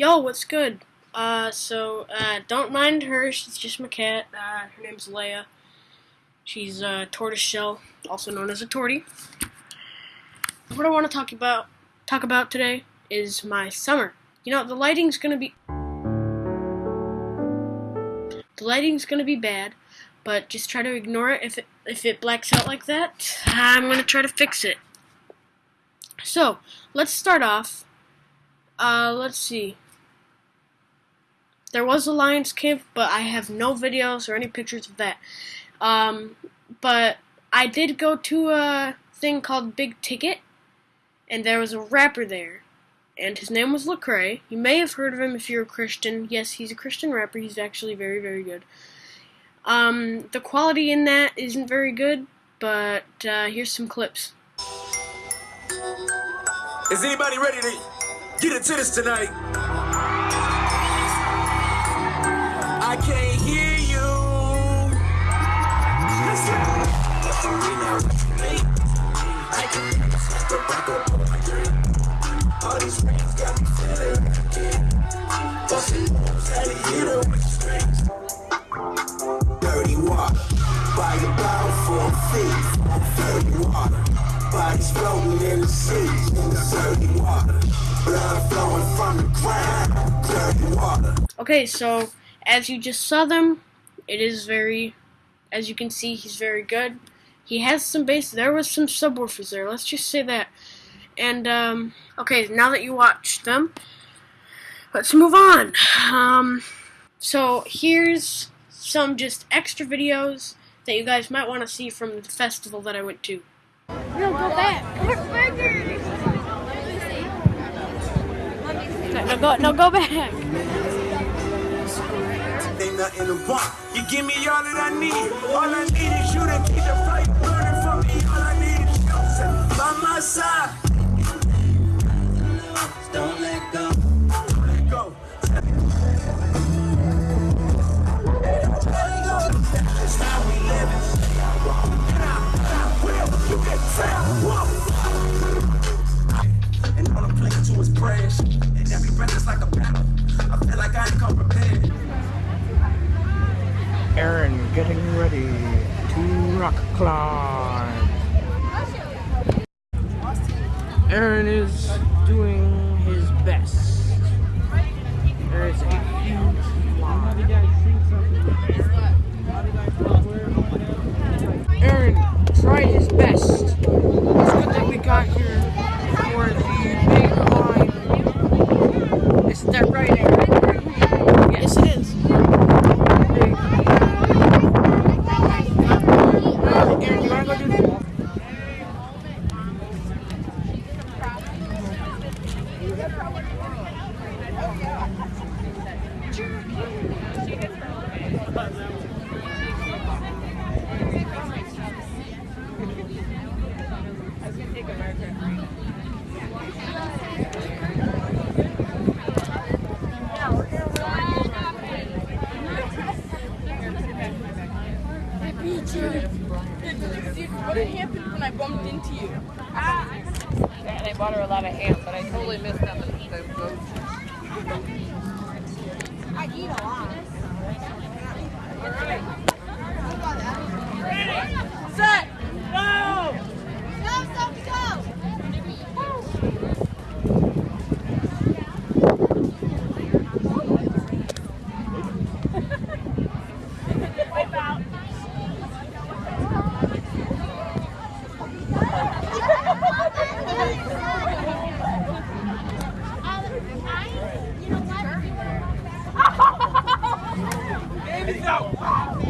Yo, what's good? Uh, so, uh, don't mind her, she's just my cat. Uh, her name's Leia. She's a tortoise shell, also known as a tortie. What I want to talk about talk about today is my summer. You know, the lighting's gonna be the lighting's gonna be bad, but just try to ignore it if it if it blacks out like that. I'm gonna try to fix it. So, let's start off. Uh, let's see. There was a Lions camp, but I have no videos or any pictures of that. Um, but I did go to a thing called Big Ticket, and there was a rapper there, and his name was Lecrae. You may have heard of him if you're a Christian. Yes, he's a Christian rapper. He's actually very, very good. Um, the quality in that isn't very good, but uh, here's some clips. Is anybody ready to get into this tonight? I can't hear you. Dirty water, for. Dirty water, bodies floating in the sea. Dirty water, blood flowing from the ground. Dirty water. Okay, so as you just saw them, it is very, as you can see, he's very good. He has some bass. There was some subwoofers there. Let's just say that. And um, okay, now that you watched them, let's move on. Um, so here's some just extra videos that you guys might want to see from the festival that I went to. No, go back. No, go, no, go back. Nothing to want. You give me all that I need. All I need is you to keep the fight burning for me. All I need is you by my side. Don't let go. Let go. That's how we live. And I, I will. You can. And all I'm playing to is prayers. And every breath is like a battle. I feel like I ain't come prepared. Aaron getting ready to rock climb. Aaron is doing his best. There is a huge fly. Aaron tried his best. It's good that we got here for the big climb. Isn't that right, Aaron? Yes, it is. Big Aaron, you wanna go do that? What happened when I bumped into you? And I bought her a lot of ham, but I totally missed them. The. I eat a lot. Set! Baby, no!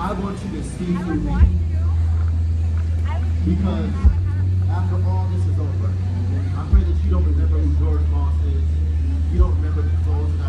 I want you to see through me. Because after all this is over, I pray that you don't remember who George Moss is. You don't remember the clothes